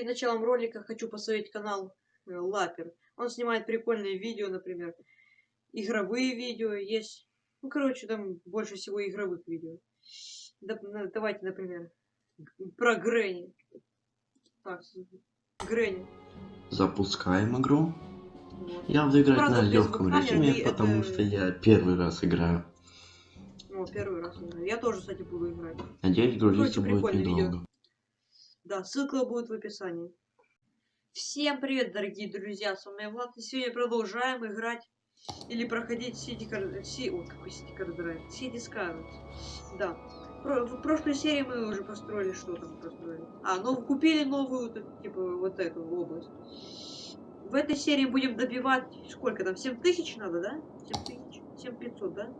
перед началом ролика хочу посмотреть канал э, Лапер. Он снимает прикольные видео, например, игровые видео есть. Ну, короче, там больше всего игровых видео. Давайте, например, про Грэнни. Так, Грэнни. Запускаем игру. Вот. Я буду играть Правда, на легком режиме, потому это... что я первый раз играю. О, первый раз играю. Я тоже, кстати, буду играть. Надеюсь, грузиться будет недолго. Видео. Да, ссылка будет в описании. Всем привет, дорогие друзья, с вами Влад, и сегодня продолжаем играть или проходить City Card... Си... О, какой City Card Drive? City Skyward. Да. В прошлой серии мы уже построили, что там построили. А, ну купили новую, типа, вот эту область. В этой серии будем добивать, сколько там, 7000 надо, да? 7000? 7500, да?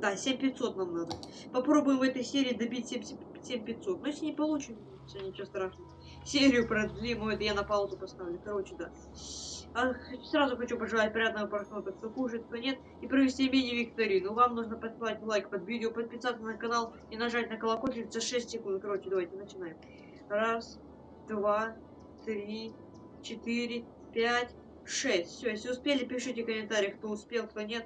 Да, 7500 нам надо. Попробуем в этой серии добить 7500. Но если не получим, все, ничего страшного. Серию продлим, это я на паузу поставлю. Короче, да. А, сразу хочу пожелать приятного просмотра, кто кушает, кто нет, и провести мини-викторину. Вам нужно поставить лайк под видео, подписаться на канал и нажать на колокольчик за 6 секунд. Короче, давайте начинаем. Раз, два, три, четыре, пять, шесть. Все, если успели, пишите в комментариях, кто успел, кто нет.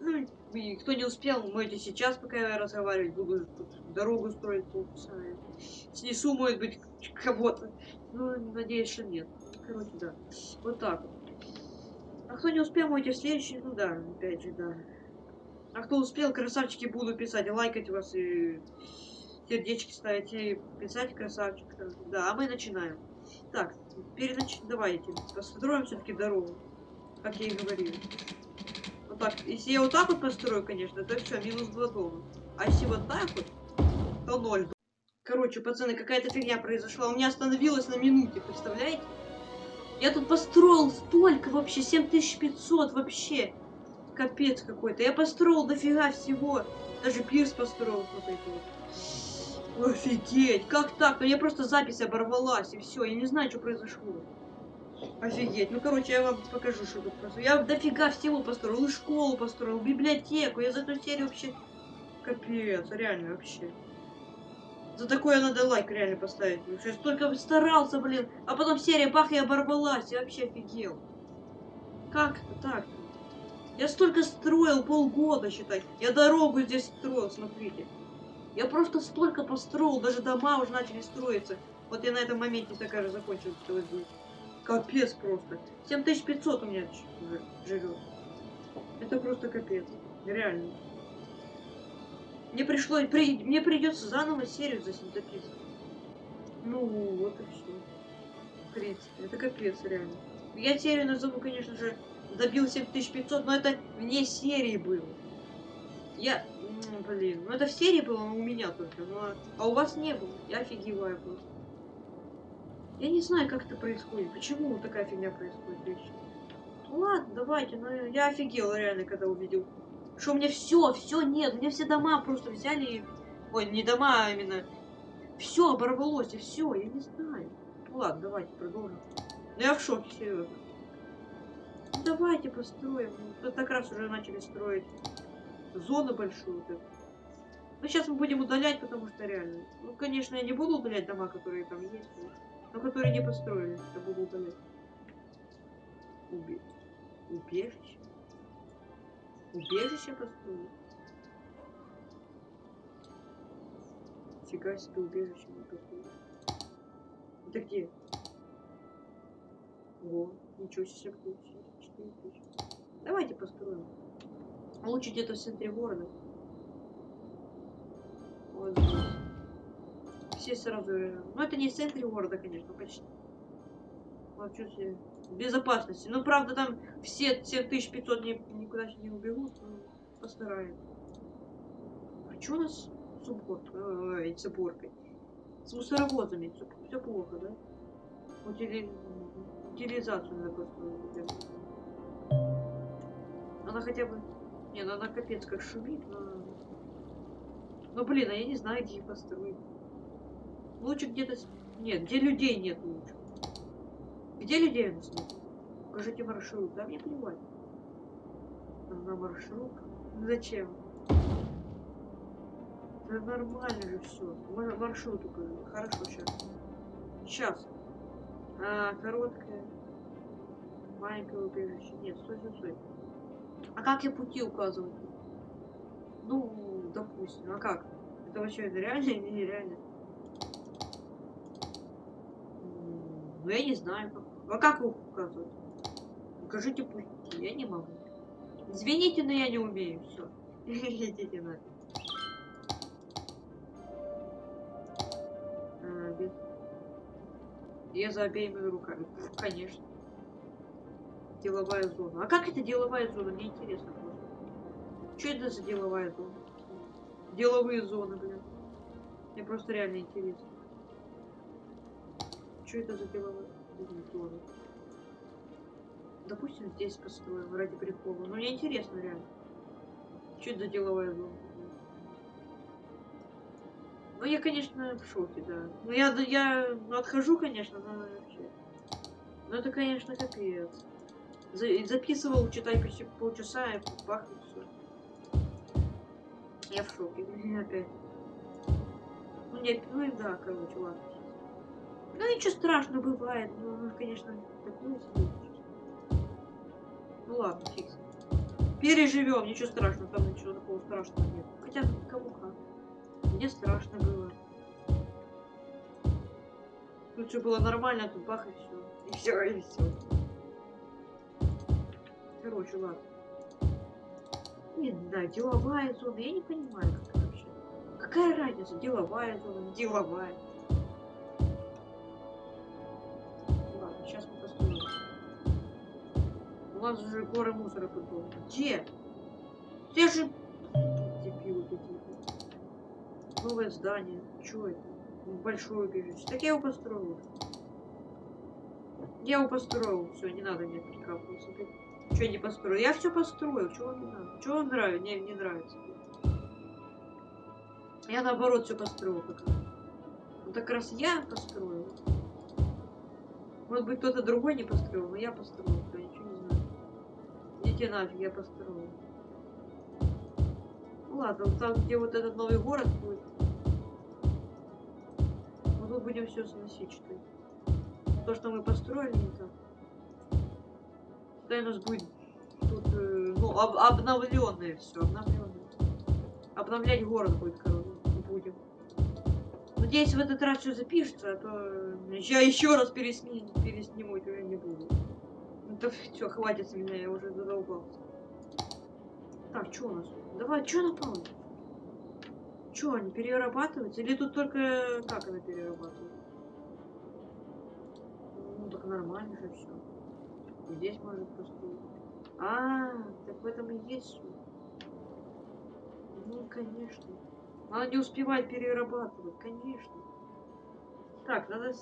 Ну, и кто не успел, можете сейчас, пока я разговаривать, буду дорогу строить полчаса. Снесу, может быть, кого-то. Ну, надеюсь, что нет. Короче, да. Вот так вот. А кто не успел, можете в следующий, ну да, опять же, да. А кто успел, красавчики буду писать, лайкать вас и сердечки ставить и писать красавчик. Да, а мы начинаем. Так, перенач... давайте построим все-таки дорогу, как я и говорил. Так, если я вот так вот построю, конечно, то все, минус 2 дома. А если вот так вот, то 0. Короче, пацаны, какая-то фигня произошла. У меня остановилось на минуте, представляете? Я тут построил столько вообще, 7500 вообще. Капец какой-то. Я построил дофига всего. Даже пирс построил вот это вот. Офигеть, как так? Ну я просто запись оборвалась, и все. Я не знаю, что произошло. Офигеть. Ну, короче, я вам покажу, что тут просто. Я дофига всего построил. И школу построил, библиотеку. Я за эту серию вообще... Капец, реально вообще. За такое надо лайк реально поставить. Я столько старался, блин. А потом серия бах и оборвалась. Я вообще офигел. Как это так? Я столько строил полгода, считай. Я дорогу здесь строил, смотрите. Я просто столько построил, даже дома уже начали строиться. Вот я на этом моменте такая же закончил. Капец просто. 7500 у меня живет. Это просто капец. Реально. Мне пришлось, при, мне придется заново серию записывать. Ну, вот и все. В принципе, это капец, реально. Я серию назову, конечно же, добил 7500, но это вне серии было. Я, блин, ну это в серии было, но у меня только, но, а у вас не было. Я офигеваю просто. Я не знаю, как это происходит, почему такая фигня происходит вещи. Ну ладно, давайте, но я офигел реально, когда увидел что у меня все, все нет. У меня все дома просто взяли и... Ой, не дома, а именно... Все оборвалось, и все, я не знаю. Ну ладно, давайте продолжим. Ну я в шоке, серьезно. Ну, давайте построим. Мы так раз уже начали строить зону большую. Вот ну сейчас мы будем удалять, потому что реально. Ну, конечно, я не буду удалять дома, которые там есть, но которые не построили. Буду удалять. Уби... Убежище. Убежище построил. Фига себе убежище не построил. Это где? Во, ничего себе ключ. Четыре ключа. Давайте построим. Лучше где-то в центре города. Вот здесь. Все сразу... Ну, это не центре города, конечно, почти. Вот что себе безопасности. Ну, правда, там все 7500 не, никуда не убегут, но постараем. А что у нас с уборкой? с уборкой? С мусоровозами. Все, все плохо, да? Утили... Утилизацию надо построить. Она хотя бы... Не, ну она капец как шумит, но... Ну, блин, а я не знаю, где их построить. Лучше где-то... Нет, где людей нет лучше. Где людей у нас нет? Покажите маршрут. Да мне плевать. На маршрут. Зачем? Да нормально же все. Маршрут укажи. Хорошо, сейчас. Сейчас. А, короткая. Маленькое убежище. Нет, стой, стой, стой. А как я пути указываю? Ну, допустим. А как? Это вообще это реально или нереально? Я не знаю. А как их указывать? Укажите пути. Я не могу. Извините, но я не умею. Все. Идите на. А. Я за обеими руками. Конечно. Деловая зона. А как это деловая зона? Мне интересно просто. Что это за деловая зона? Деловые зоны, блин. Мне просто реально интересно. Что это за зона? Допустим, здесь построим ради прикола. Ну, мне интересно реально. Что это за деловая зона? Ну, я, конечно, в шоке, да. Ну, я, я ну, отхожу, конечно, но вообще. Ну, это, конечно, капец. За, записывал, читай почти полчаса, и и все. Я в шоке. Опять. Ну, не, ну и да, короче, ладно. Ну, ничего страшного бывает. Ну, ну конечно, себе. Ну, ладно, фикс. Переживем, ничего страшного, там ничего такого страшного нет. Хотя, кому как. Мне страшно было. Тут все было нормально, а тут бах и все. И все, и все. Короче, ладно. Не знаю, деловая зона, я не понимаю, как это вообще. Какая разница, деловая зона, деловая. У нас уже горы мусора тут было. Где? Где же... Дебилы какие-то. Новое здание. Чё это? Большое убежище. Так я его построил. Я его построил. Все, не надо мне прикапываться. Что не построил? Я все построил. Чего не надо? Чего вам нравится? Не, не нравится. Я наоборот все построил как. Вот как раз я построил. Может быть кто-то другой не построил, но я построил. Идите нафиг, я построил. Ну ладно, там, где вот этот новый город будет. Мы тут будем все сносить, что ли. То, что мы построили, так. Тогда у нас будет тут, э, ну, об обновленное все, обновленное. Обновлять город будет, короче, будем. Надеюсь, в этот раз все запишется, а то я еще раз пересни пересниму, это я не буду. Да все, хватит с меня, я уже задолбался. Так, что у нас? Давай, что на паузу? Что, они перерабатываются? Или тут только как она перерабатывает? Ну, так нормально же все. Здесь может построить. А, так в этом и есть суть. Ну, конечно. Надо не успевать перерабатывать, конечно. Так, надо,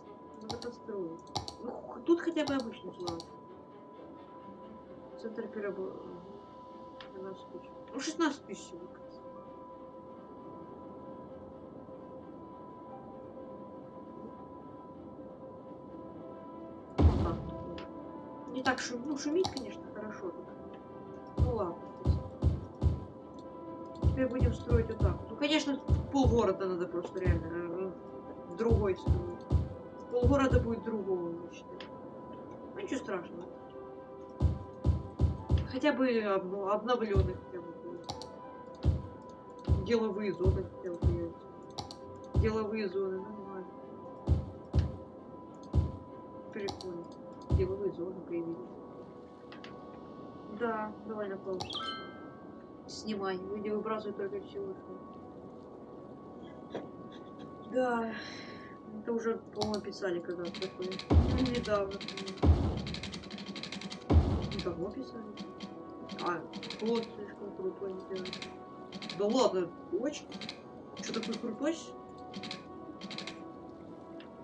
надо построить. Ну, тут хотя бы обычный план. Центр переработки. 12 тысяч. Ну, 16 тысяч всего. Не так шум, ну, шумить, конечно, хорошо. Тут. Ну ладно. Теперь будем строить вот так. Ну, конечно, полгорода надо просто реально э, в другой строить. Полгорода будет другого, считаю. Ну, ничего страшного. Хотя бы обно обновленных. Деловые зоны хотя бы. Деловые зоны, нормально. Прикольно. Деловые зоны появились. Да, довольно плохо. Снимай. Люди выбрасывают только всего. Да. Это уже, по-моему, писали когда-то такое. Ну, недавно. Давно писали. А, вот слишком крутой не делает. Да ладно, очень. Что такой крутой?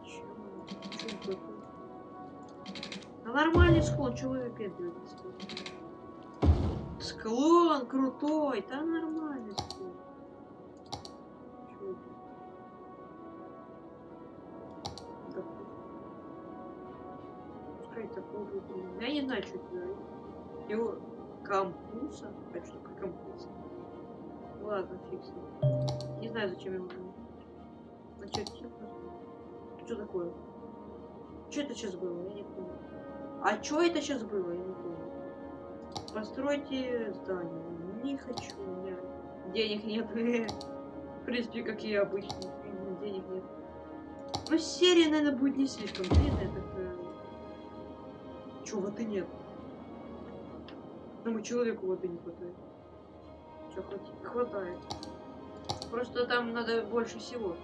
Чего такой? Да нормальный склон, чего вы выпендриваетесь? Склон крутой, там нормальный склон. Я не знаю, что это. Его кампуса. А что такое? Ладно, фиг. Не знаю, зачем ему нужно. А что, что такое? Что это сейчас было? Я не понял. А что это сейчас было? Я не понял. Постройте здание. Не хочу. У меня денег нет. В принципе, как и обычно. Денег нет. Ну, серия, наверное, будет не слишком длинная. Чё, воды нет? Тому человеку воды не хватает. Чё, хватает? Просто там надо больше всего.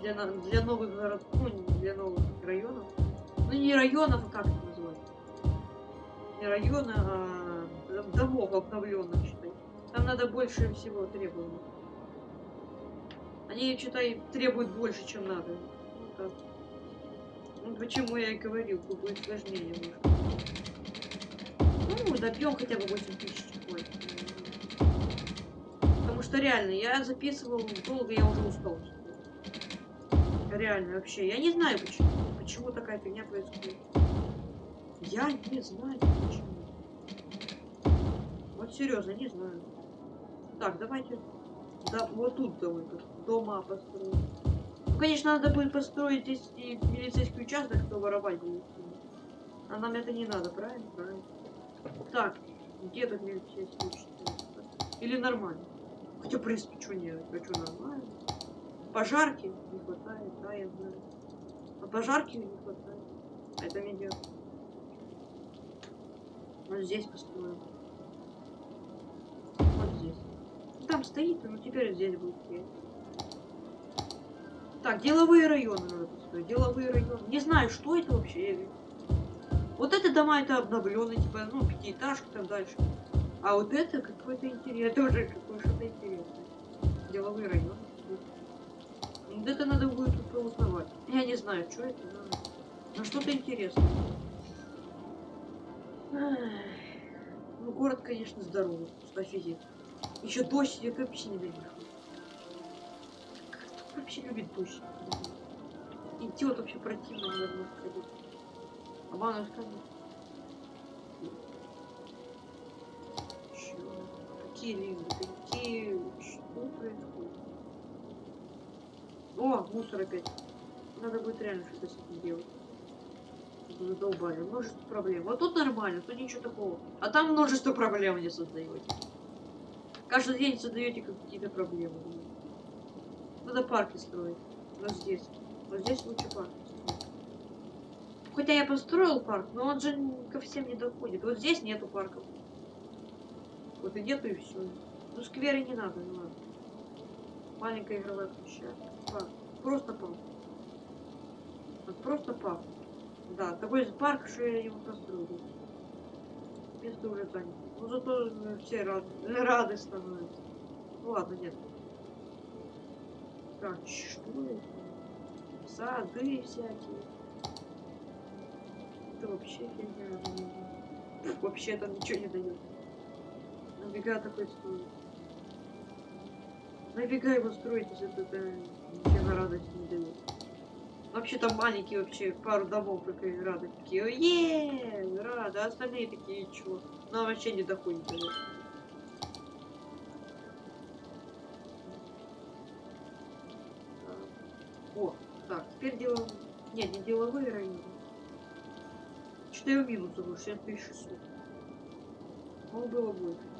Для, для новых городов, ну, для новых районов. Ну, не районов, а как это назвать? Не района, а домов обновленных, считай. Там надо больше всего требований. Они, считай, требуют больше, чем надо. Ну, так. Ну, почему я и говорил, будет сложнее немножко. Добьем хотя бы 8 тысяч. Потому что реально, я записывал долго, я уже устал. Реально, вообще. Я не знаю, почему. Почему такая фигня происходит. Я не знаю, почему. Вот серьезно, не знаю. Так, давайте. Да, вот тут давай дома построим. Ну, конечно, надо будет построить здесь и милицейский участок, кто воровать будет. А нам это не надо, правильно? Правильно. Так, где тут милицейский участок? Или нормально? Хотя, в принципе, что нет? А нормально? Пожарки не хватает, да, я знаю. А пожарки не хватает. А это медиа. Вот здесь построим. Вот здесь. Там стоит, но теперь здесь будет. Так, деловые районы надо построить. Деловые районы. Не знаю, что это вообще. Вот это дома, это обновленные, типа, ну, пятиэтажки там дальше. А вот это какой-то интерес, тоже какое-то интересное. Деловые районы. Вот это надо будет тут узнавать. Я не знаю, что это, но, но что-то интересное. Ну, город, конечно, здоровый. Офигеть. Еще дождь идет, вообще не ненавижу. Кто вообще любит дождь? Идиот вообще противно невозможно А ванна сказать. Какие линзы? Какие... Что происходит? О, мусор опять. Надо будет реально что-то с этим делать. Задолбали. Множество проблем. Вот тут нормально, тут ничего такого. А там множество проблем не создаете. Каждый день создаете какие-то проблемы. Надо парки строить. Вот здесь. Вот здесь лучше парк Хотя я построил парк, но он же ко всем не доходит. Вот здесь нету парков. Вот и нету и все. Ну скверы не надо, не надо. Маленькая игровая площадка. Просто парк. Вот просто парк. Да, такой парк, что я его построю. Место уже занято. Ну зато все рады, рады становятся. Ну ладно, нет. Так, что это? Сады всякие. Это вообще фигня. Вообще там ничего не дает. Нафига такой стоит? Нафига его строить, если это ничего на радость не дает? Вообще там маленькие вообще, пару домов и рады. Такие, е рады, а остальные такие, чего? Нам вообще не доходит до этого. О, так, теперь делаем... Нет, не деловые районы. 4 минуса, 6600. Ну, было больше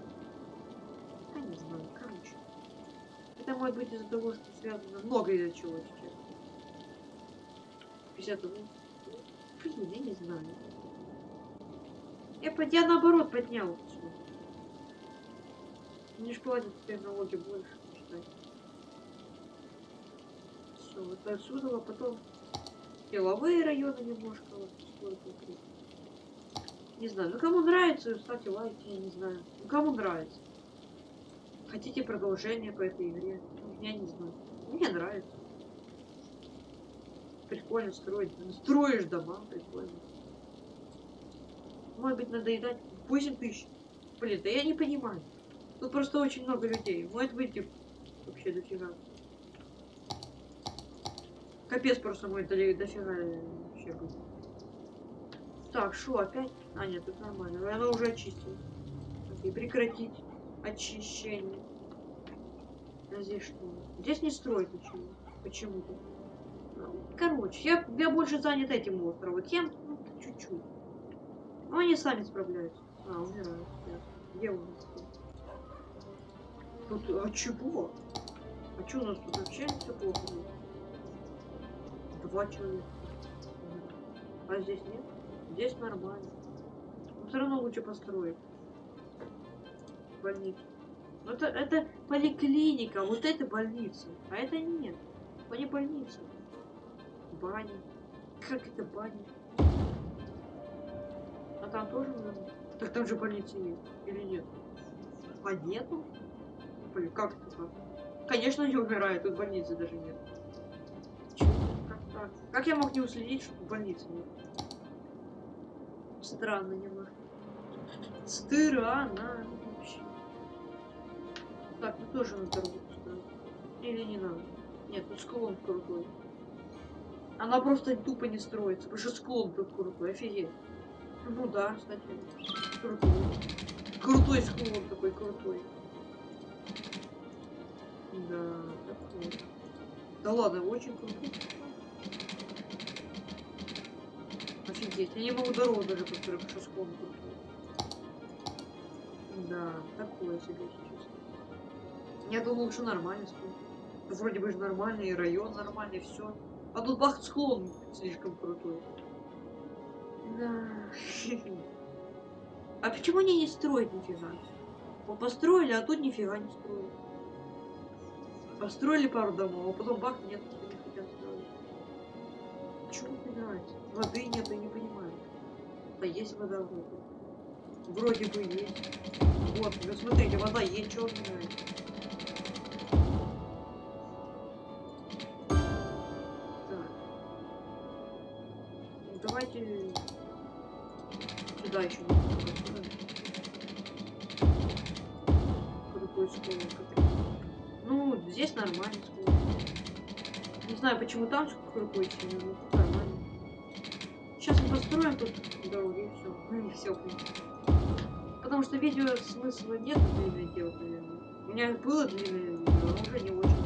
не знаю, короче. Это может быть из-за того, что связано много из-за чего сейчас. 50 ну, блин, я не знаю. Я, я наоборот поднял все. Мне же платят теперь налоги больше, считай. Все, вот отсюда, а потом деловые районы немножко вот сколько Не знаю, ну кому нравится, ставьте лайки, я не знаю. Ну кому нравится. Хотите продолжение по этой игре? Я не знаю. Мне нравится. Прикольно строить. Строишь дома, прикольно. Может быть, надоедать 8 тысяч. Блин, да я не понимаю. Тут просто очень много людей. Может быть, вообще дофига. Капец просто мой дофига вообще будет. Так, что опять? А, нет, тут нормально. Она уже очистила. Окей, прекратить очищение. А здесь что? Здесь не строить ничего. Почему-то. Короче, я, я больше занят этим островом. Тем, ну, чуть-чуть. Ну, они сами справляются. А, умирают. Где у нас? Тут, а чего? А что у нас тут вообще все плохо? Два человека. А здесь нет? Здесь нормально. Но все равно лучше построить. Больницу. Ну это, это поликлиника, вот это больница. А это нет. Это не больница. Баня. Как это баня? А там тоже надо? Так там же больница есть. Или нет? А нету? Блин, как это так? Конечно, не умирают, тут больницы даже нет. Как так? Как я мог не уследить, что больницы нет? Странно немножко. Странно вообще. Так, ну тоже на дорогу построить. Или не надо? Нет, ну склон крутой. Она просто тупо не строится, потому что склон тут крутой, офигеть. Ну да, кстати, крутой. Крутой склон такой крутой. Да, такой. Да ладно, очень крутой. Офигеть, я не могу дорогу даже построить, потому что склон крутой. Да, такое себе сейчас. Я думал, что нормальный склон. Ну, Вроде бы же нормальный, район нормальный, все. А тут бах склон слишком крутой. Да. А почему они не строят нифига? Вот построили, а тут нифига не строят. Построили пару домов, а потом бах, нет, не хотят строить. Нравится? Воды нет, я не понимаю. А есть вода вроде. Вроде бы есть. Вот, вы смотрите, вода есть, нравится. Так. Ну, давайте сюда еще. Крутой склон какой. Ну, здесь нормальный склон. Не знаю, почему там крутой сильно, но тут нормально. Сейчас мы построим тут дороги и все. Ну, не все, Потому что видео смысла нет длинное делать, наверное. У меня было длинное видео, но уже не очень.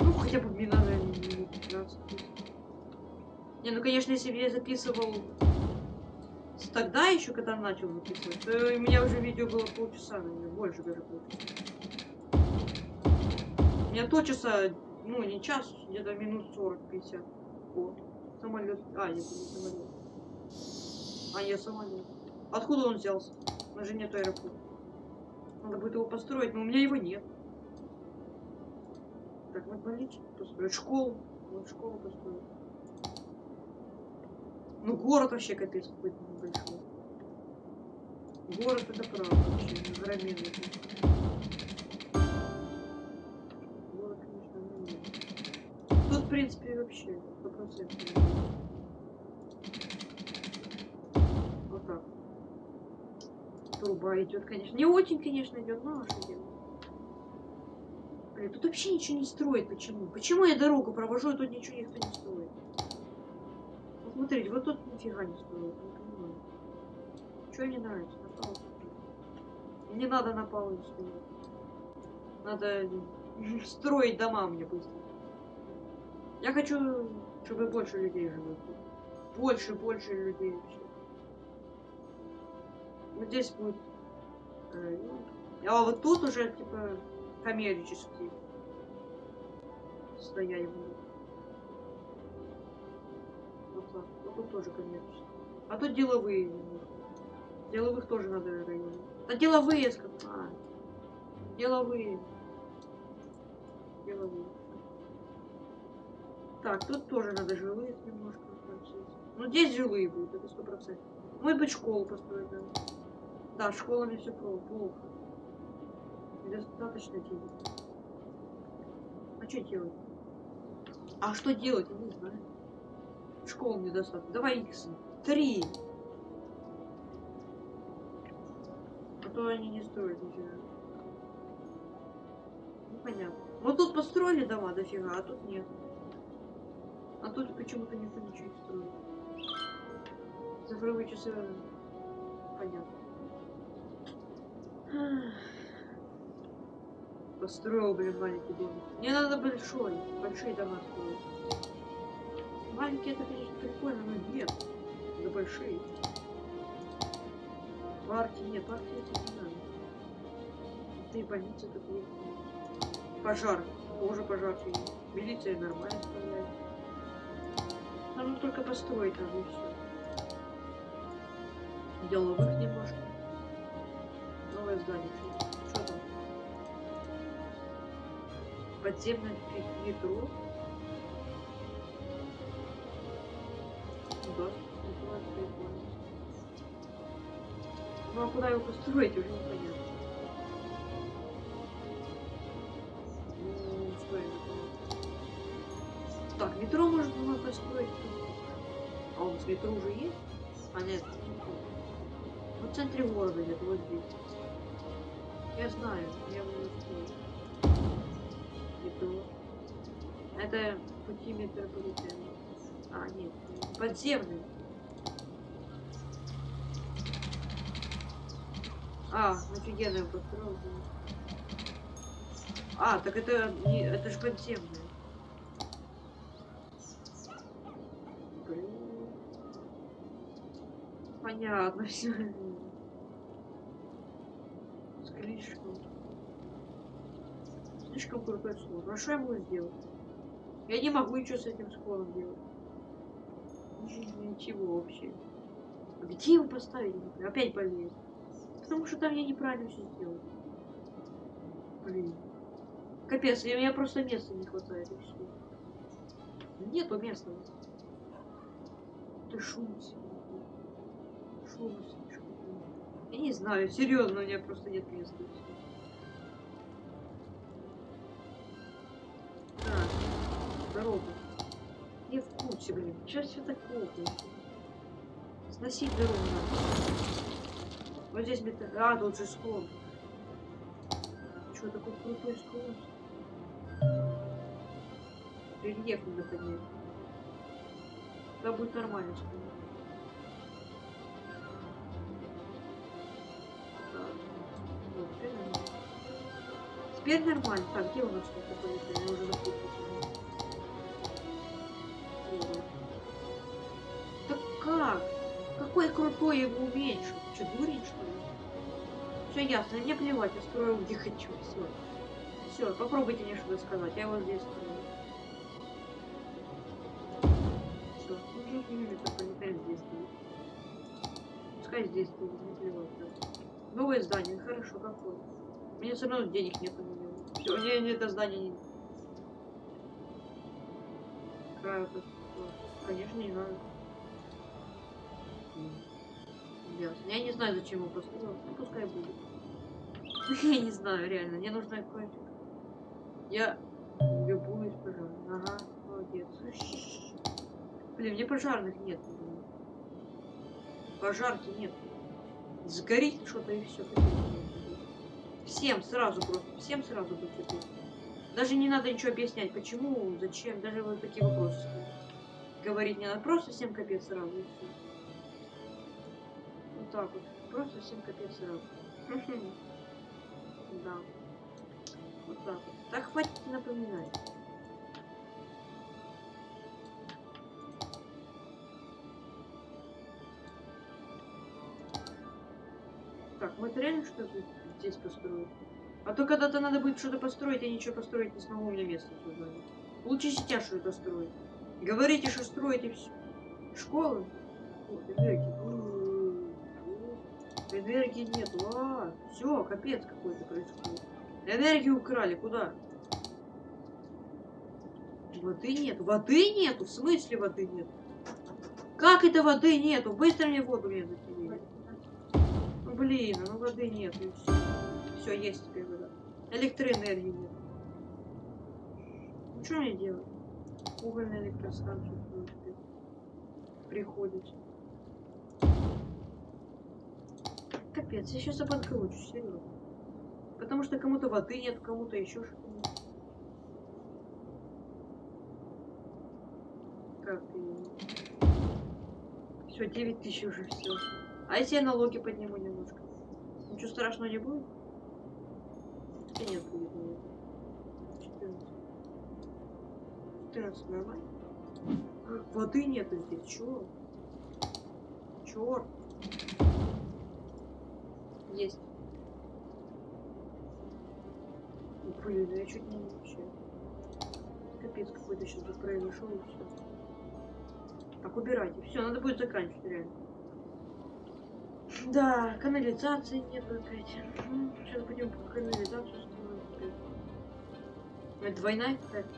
Ну, хотя бы мне надо минут 15. Не, ну конечно, если бы я записывал тогда еще, когда начал записывать, то у меня уже видео было полчаса, наверное, больше даже полчаса. У меня то часа, ну не час, где-то минут 40-50. О, самолет. А, нет, не самолет. А я сама не. Откуда он взялся? У нас же нет аэропорта. Надо будет его построить, но у меня его нет. Так, надо больничку построить. Школу. Вот школу построить. Ну город вообще капец какой-то небольшой. Город это правда вообще. Громезный. Город, конечно, нет. Тут, в принципе, вообще 100%. Труба идет, конечно. Не очень, конечно, идет, но что делать? Блин, тут вообще ничего не строит. Почему? Почему я дорогу провожу, и тут ничего никто не строит? Вот смотрите, вот тут нифига не строит. Не понимаю. Что не нравится? На. Не надо на паузу стоять. Надо строить дома мне быстро. Я хочу, чтобы больше людей жило. Больше, больше людей вообще. Вот здесь будет... э, ну, а вот тут уже, типа, коммерческий стоять будут. Вот так. Вот тут тоже коммерческий. А тут деловые. Деловых тоже надо районы. Да деловые, сказал. А, деловые. Деловые. Так, тут тоже надо жилые немножко. Ну, здесь жилые будут, это сто процентов. Может быть, школу построить, да. Да, школами все плохо. Недостаточно денег. А что делать? А что делать, я не знаю. Школ недостаточно. Давай икс. Три. А то они не строят нифига. Ну понятно. Вот тут построили дома дофига, а тут нет. А тут почему-то никто ничего не строит. Цифровые часы. Понятно. Построил, блин, маленький домик. Мне надо большой, большие дома строить. Маленькие это, конечно, прикольно, но нет. Это большие. Партии нет, партии это не надо. Это и больница есть. Пожар. Тоже пожар. Милиция нормально стреляет. Нам только построить надо и все. Деловых немножко. Здание. Что там? Подземное метро. Да, прикольно. Ну а куда его построить, уже непонятно. Ну? Так, метро может было построить. А у нас метро уже есть? А нет, в центре города где-то вот здесь. Я знаю, я Метро. Это пути метрополитена. А, нет, подземный. А, офигенно его построил. А, так это это же подземный. Понятно все. Слишком. Слишком крутой склон. А что я могу сделать? Я не могу ничего с этим склоном делать. Ничего вообще. Где его поставить? Опять болеет. Потому что там я неправильно все сделал. Блин. Капец, у меня просто места не хватает и все. Нету места. Ты шум Шум слишком. Я не знаю, серьезно, у меня просто нет места. Так, дорога. Я в курсе, блин. Сейчас все так плохо. Сносить дорогу надо. Вот здесь метро. А, тут же склон. Что, такой крутой склон? Рельеф поднять. Да будет нормально склон. Теперь нормально. Так, где у нас такое? Я уже запутался. Так как? Какой крутой его уменьшил? Че, дурень, что ли? Все ясно, мне плевать, я строю где хочу, все. Все, попробуйте мне что-то сказать, я вот здесь строю. Все, ну метрополитен здесь стоит. Пускай здесь стоит, не плевать, да. Новое здание, хорошо, какое? У меня все равно денег нет на него. Все, мне, мне это здание не... Какая это... Конечно, не надо. Я не знаю, зачем его построил. Ну, пускай будет. Я не знаю, реально. Мне нужно какое-то... Я любуюсь пожаром. Ага, молодец. Блин, мне пожарных нет. Пожарки нет. Сгорит что-то и все. Всем сразу просто. Всем сразу будет. Даже не надо ничего объяснять, почему, зачем, даже вот такие вопросы. Говорить не надо, просто всем капец сразу. Вот так вот. Просто всем капец сразу. Да. Вот так вот. Так хватит напоминать. Так, мы это реально что-то здесь построить? А то когда-то надо будет что-то построить, я ничего построить не смогу, у меня места туда нет. Лучше сейчас что-то строить. Говорите, что строите все. Школы? О, энергии. Нету. А, все, капец какой-то происходит. Энергию украли. Куда? Воды нет. Воды нету? В смысле воды нет? Как это воды нету? Быстро мне воду мне закинули. Блин, ну воды нет. И все. Все, есть теперь вода. Электроэнергии нет. Ну, что мне делать? Угольная электростанция приходит. Капец, я сейчас обанкрочусь, серьезно. Потому что кому-то воды нет, кому-то еще что-то нет. Как Все, 9 тысяч уже все. А если я налоги подниму немножко? Ничего страшного не будет? Да нет, будет, нет. 14. 14, нормально? А, воды нету здесь, чё? Чёрт. Есть. Блин, ну я чуть не вообще. Капец какой-то сейчас тут произошел и все. Так, убирайте. Все, надо будет заканчивать реально. Да, канализации нет опять. сейчас будем канализацию строить опять. Это двойная какая-то.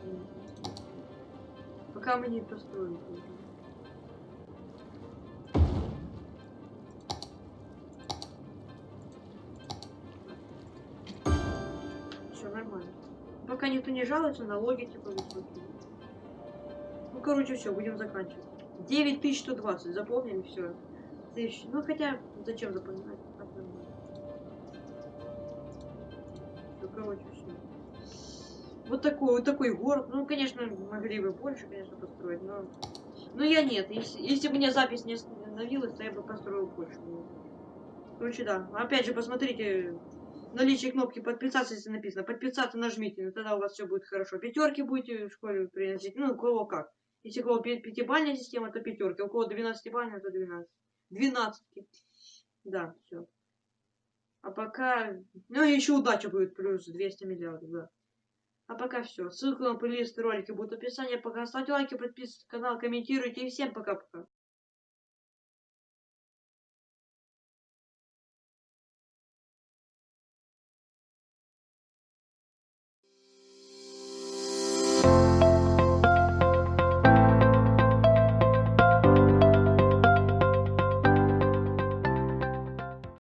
Пока мы не построим. Все нормально. Пока никто не жалуется, налоги типа высокие. Ну, короче, все, будем заканчивать. 9120, запомнили все. Следующий. Ну, хотя, зачем запоминать? Ну, короче, все. Вот такой, вот такой город. Ну, конечно, могли бы больше, конечно, построить, но... Но я нет. Если, если бы мне запись не остановилась, то я бы построил больше. Короче, да. Опять же, посмотрите наличие кнопки подписаться, если написано. Подписаться нажмите, ну, тогда у вас все будет хорошо. Пятерки будете в школе приносить. Ну, у кого как. Если у кого пятибальная система, то пятерки. У кого 12 бальная, то 12. Двенадцатки. Да, все. А пока... Ну, еще удача будет плюс 200 миллиардов, да. А пока все. Ссылка на плейлист ролики будет в описании. Пока ставьте лайки, подписывайтесь на канал, комментируйте. И всем пока-пока.